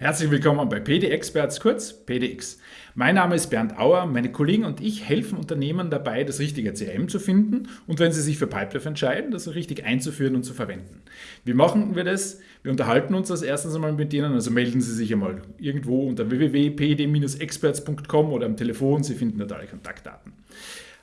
Herzlich willkommen bei PD Experts, kurz PDX. Mein Name ist Bernd Auer. Meine Kollegen und ich helfen Unternehmen dabei, das richtige CRM zu finden und wenn sie sich für Pipelife entscheiden, das richtig einzuführen und zu verwenden. Wie machen wir das? Wir unterhalten uns das erstens einmal mit Ihnen, also melden Sie sich einmal irgendwo unter www.pd-experts.com oder am Telefon, Sie finden dort alle Kontaktdaten.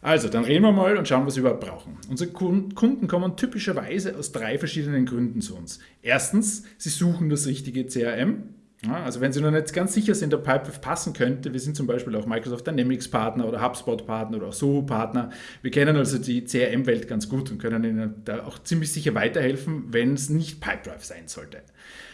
Also, dann reden wir mal und schauen, was wir überhaupt brauchen. Unsere Kunden kommen typischerweise aus drei verschiedenen Gründen zu uns. Erstens, sie suchen das richtige CRM. Ja, also wenn Sie noch nicht ganz sicher sind, ob Pipelife passen könnte, wir sind zum Beispiel auch Microsoft Dynamics Partner oder HubSpot Partner oder auch Soho Partner. Wir kennen also die CRM-Welt ganz gut und können Ihnen da auch ziemlich sicher weiterhelfen, wenn es nicht Pipelife sein sollte.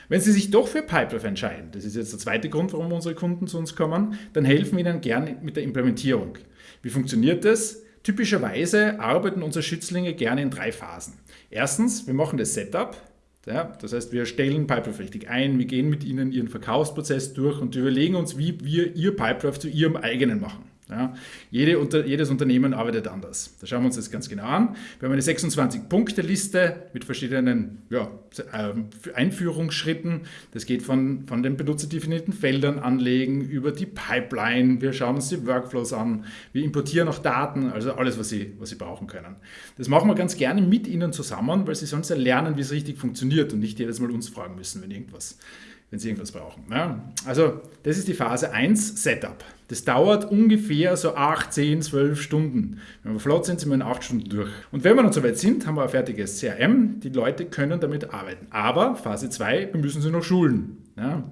Wenn Sie sich doch für Pipelife entscheiden, das ist jetzt der zweite Grund, warum unsere Kunden zu uns kommen, dann helfen wir Ihnen gerne mit der Implementierung. Wie funktioniert das? Typischerweise arbeiten unsere Schützlinge gerne in drei Phasen. Erstens, wir machen das Setup, ja, das heißt, wir stellen Pipelife richtig ein, wir gehen mit ihnen ihren Verkaufsprozess durch und überlegen uns, wie wir ihr Pipelife zu ihrem eigenen machen. Ja, jede, unter, jedes Unternehmen arbeitet anders. Da schauen wir uns das ganz genau an. Wir haben eine 26-Punkte-Liste mit verschiedenen ja, ähm, Einführungsschritten. Das geht von, von den benutzerdefinierten Feldern anlegen über die Pipeline. Wir schauen uns die Workflows an. Wir importieren auch Daten, also alles, was Sie, was Sie brauchen können. Das machen wir ganz gerne mit Ihnen zusammen, weil Sie sonst ja lernen, wie es richtig funktioniert und nicht jedes Mal uns fragen müssen, wenn irgendwas wenn Sie irgendwas brauchen. Ja, also das ist die Phase 1, Setup. Das dauert ungefähr so 8, 10, 12 Stunden. Wenn wir flott sind, sind wir in 8 Stunden durch. Und wenn wir dann soweit sind, haben wir ein fertiges CRM. Die Leute können damit arbeiten. Aber Phase 2, wir müssen sie noch schulen. Ja,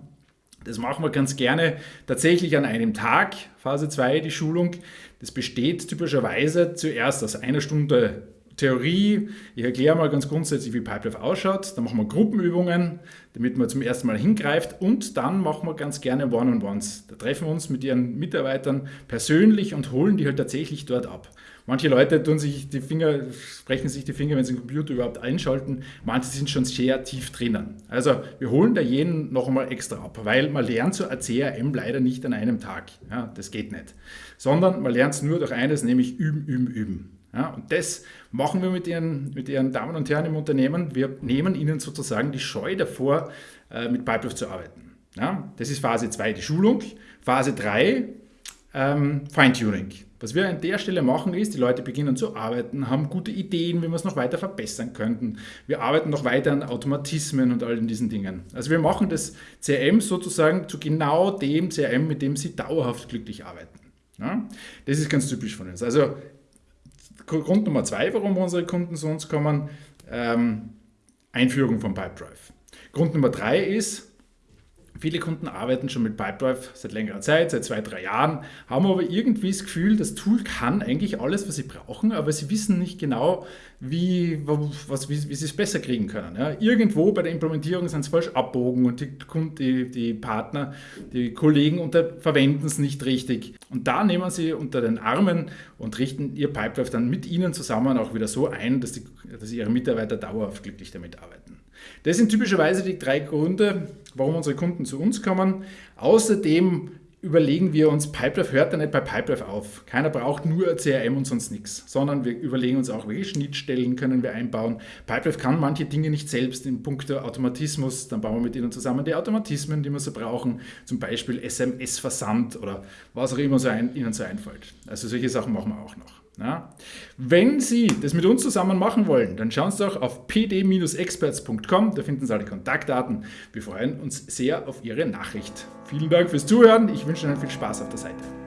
das machen wir ganz gerne tatsächlich an einem Tag, Phase 2, die Schulung. Das besteht typischerweise zuerst aus einer Stunde Theorie. Ich erkläre mal ganz grundsätzlich, wie Pipelife ausschaut. Dann machen wir Gruppenübungen, damit man zum ersten Mal hingreift. Und dann machen wir ganz gerne One-on-Ones. Da treffen wir uns mit ihren Mitarbeitern persönlich und holen die halt tatsächlich dort ab. Manche Leute tun sich die Finger, sprechen sich die Finger, wenn sie den Computer überhaupt einschalten. Manche sind schon sehr tief drinnen. Also wir holen da jeden noch einmal extra ab, weil man lernt so ein CRM leider nicht an einem Tag. Ja, das geht nicht. Sondern man lernt es nur durch eines, nämlich üben, üben, üben. Ja, und das machen wir mit Ihren, mit Ihren Damen und Herren im Unternehmen. Wir nehmen Ihnen sozusagen die Scheu davor, äh, mit Pipelife zu arbeiten. Ja, das ist Phase 2, die Schulung. Phase 3, ähm, Feintuning. Was wir an der Stelle machen ist, die Leute beginnen zu arbeiten, haben gute Ideen, wie wir es noch weiter verbessern könnten. Wir arbeiten noch weiter an Automatismen und all diesen Dingen. Also wir machen das CRM sozusagen zu genau dem CRM, mit dem Sie dauerhaft glücklich arbeiten. Ja? Das ist ganz typisch von uns. Also Grund Nummer zwei, warum unsere Kunden zu uns kommen, ähm, Einführung von Pipedrive. Grund Nummer drei ist, Viele Kunden arbeiten schon mit Pipedrive seit längerer Zeit, seit zwei, drei Jahren, haben aber irgendwie das Gefühl, das Tool kann eigentlich alles, was sie brauchen, aber sie wissen nicht genau, wie, was, wie, wie sie es besser kriegen können. Ja, irgendwo bei der Implementierung sind sie falsch abbogen und die, die, die Partner, die Kollegen unter, verwenden es nicht richtig. Und da nehmen sie unter den Armen und richten ihr Pipedrive dann mit ihnen zusammen auch wieder so ein, dass, die, dass ihre Mitarbeiter dauerhaft glücklich damit arbeiten. Das sind typischerweise die drei Gründe, warum unsere Kunden zu uns kommen. Außerdem überlegen wir uns, Pipelife hört ja nicht bei Pipelife auf. Keiner braucht nur CRM und sonst nichts, sondern wir überlegen uns auch, welche Schnittstellen können wir einbauen. Pipelife kann manche Dinge nicht selbst in puncto Automatismus, dann bauen wir mit ihnen zusammen die Automatismen, die wir so brauchen, zum Beispiel SMS-Versand oder was auch immer so ein, ihnen so einfällt. Also solche Sachen machen wir auch noch. Ja. Wenn Sie das mit uns zusammen machen wollen, dann schauen Sie doch auf pd-experts.com, da finden Sie alle Kontaktdaten. Wir freuen uns sehr auf Ihre Nachricht. Vielen Dank fürs Zuhören, ich wünsche Ihnen viel Spaß auf der Seite.